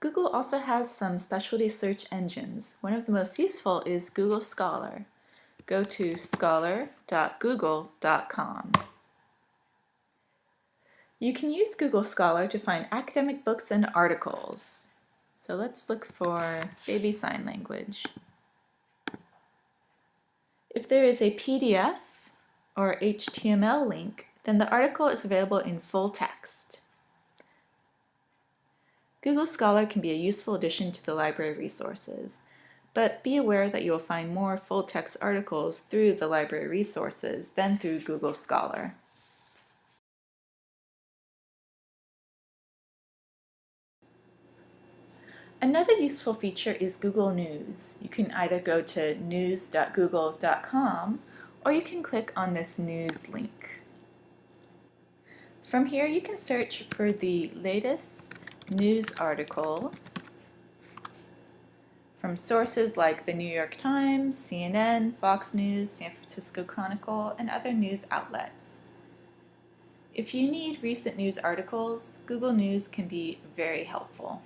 Google also has some specialty search engines. One of the most useful is Google Scholar. Go to scholar.google.com. You can use Google Scholar to find academic books and articles. So let's look for baby sign language. If there is a PDF or HTML link, then the article is available in full text. Google Scholar can be a useful addition to the library resources, but be aware that you'll find more full-text articles through the library resources than through Google Scholar. Another useful feature is Google News. You can either go to news.google.com or you can click on this news link. From here you can search for the latest news articles from sources like the New York Times, CNN, Fox News, San Francisco Chronicle, and other news outlets. If you need recent news articles, Google News can be very helpful.